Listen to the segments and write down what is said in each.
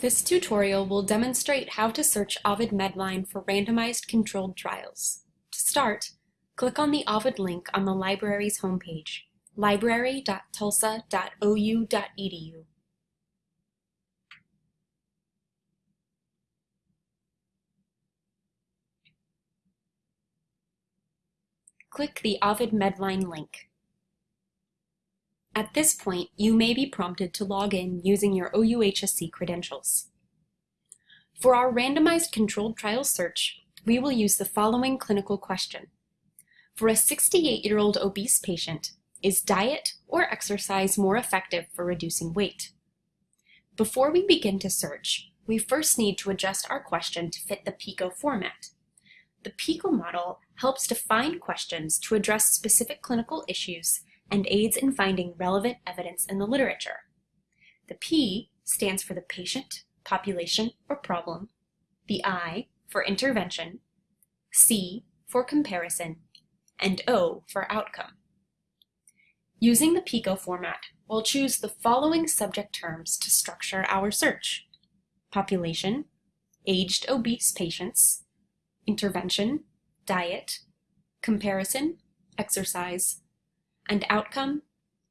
This tutorial will demonstrate how to search Ovid Medline for randomized controlled trials. To start, click on the Ovid link on the library's homepage, library.tulsa.ou.edu. Click the Ovid Medline link. At this point, you may be prompted to log in using your OUHSC credentials. For our randomized controlled trial search, we will use the following clinical question. For a 68-year-old obese patient, is diet or exercise more effective for reducing weight? Before we begin to search, we first need to adjust our question to fit the PICO format. The PICO model helps define questions to address specific clinical issues and aids in finding relevant evidence in the literature. The P stands for the patient, population, or problem, the I for intervention, C for comparison, and O for outcome. Using the PICO format, we'll choose the following subject terms to structure our search. Population, aged obese patients, intervention, diet, comparison, exercise, and outcome,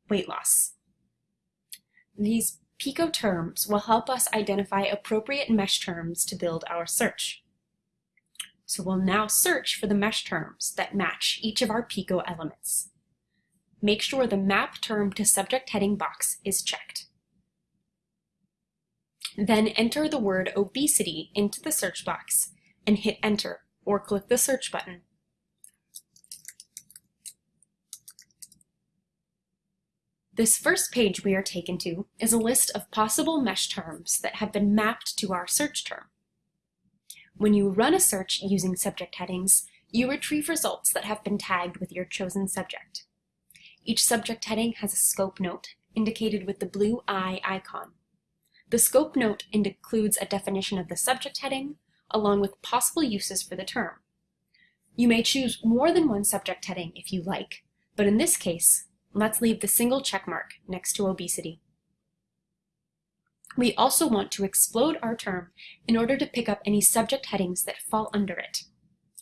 weight loss. These PICO terms will help us identify appropriate MeSH terms to build our search. So we'll now search for the MeSH terms that match each of our PICO elements. Make sure the Map Term to Subject heading box is checked. Then enter the word obesity into the search box and hit enter or click the search button. This first page we are taken to is a list of possible MeSH terms that have been mapped to our search term. When you run a search using subject headings, you retrieve results that have been tagged with your chosen subject. Each subject heading has a scope note, indicated with the blue eye icon. The scope note includes a definition of the subject heading, along with possible uses for the term. You may choose more than one subject heading if you like, but in this case, Let's leave the single check mark next to obesity. We also want to explode our term in order to pick up any subject headings that fall under it.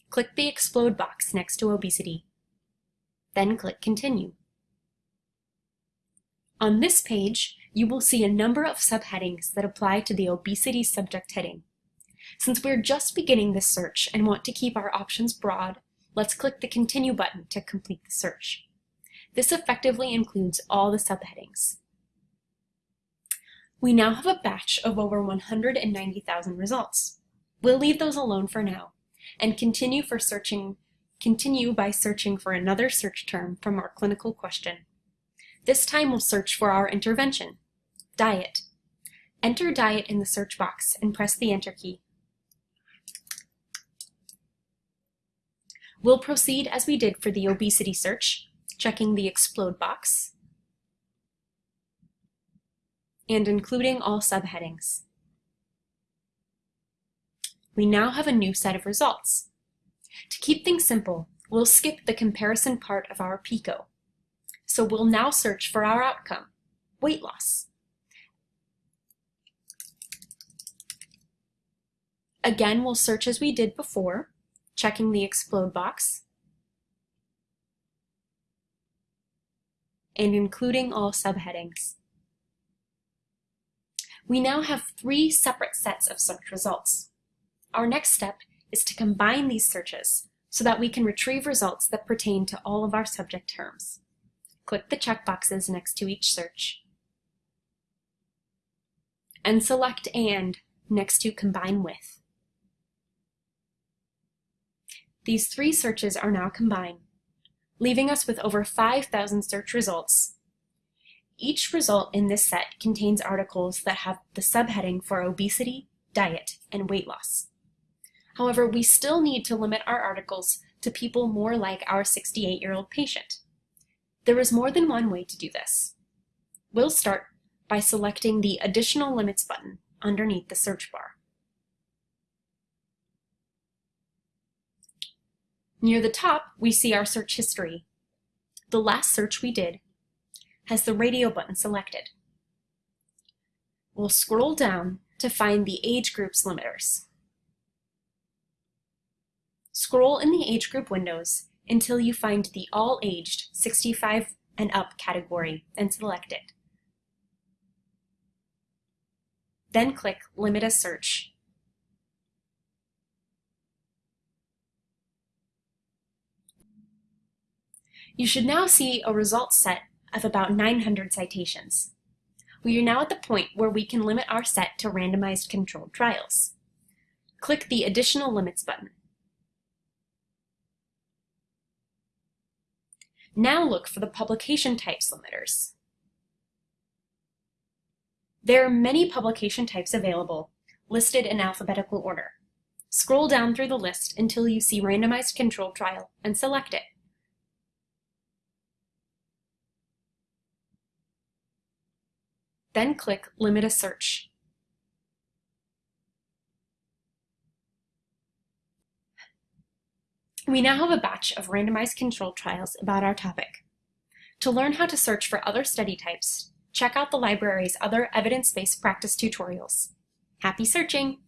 Click the explode box next to obesity. Then click continue. On this page, you will see a number of subheadings that apply to the obesity subject heading. Since we're just beginning this search and want to keep our options broad, let's click the continue button to complete the search. This effectively includes all the subheadings. We now have a batch of over 190,000 results. We'll leave those alone for now and continue for searching continue by searching for another search term from our clinical question. This time we'll search for our intervention, diet. Enter diet in the search box and press the enter key. We'll proceed as we did for the obesity search checking the explode box, and including all subheadings. We now have a new set of results. To keep things simple, we'll skip the comparison part of our PICO. So we'll now search for our outcome, weight loss. Again, we'll search as we did before, checking the explode box, and including all subheadings. We now have three separate sets of search results. Our next step is to combine these searches so that we can retrieve results that pertain to all of our subject terms. Click the checkboxes next to each search and select AND next to Combine With. These three searches are now combined leaving us with over 5,000 search results. Each result in this set contains articles that have the subheading for obesity, diet, and weight loss. However, we still need to limit our articles to people more like our 68-year-old patient. There is more than one way to do this. We'll start by selecting the Additional Limits button underneath the search bar. Near the top, we see our search history. The last search we did has the radio button selected. We'll scroll down to find the age group's limiters. Scroll in the age group windows until you find the All Aged 65 and Up category and select it. Then click Limit a Search. You should now see a results set of about 900 citations. We are now at the point where we can limit our set to randomized controlled trials. Click the Additional Limits button. Now look for the publication types limiters. There are many publication types available, listed in alphabetical order. Scroll down through the list until you see Randomized Controlled Trial and select it. Then click Limit a Search. We now have a batch of randomized controlled trials about our topic. To learn how to search for other study types, check out the library's other evidence-based practice tutorials. Happy searching!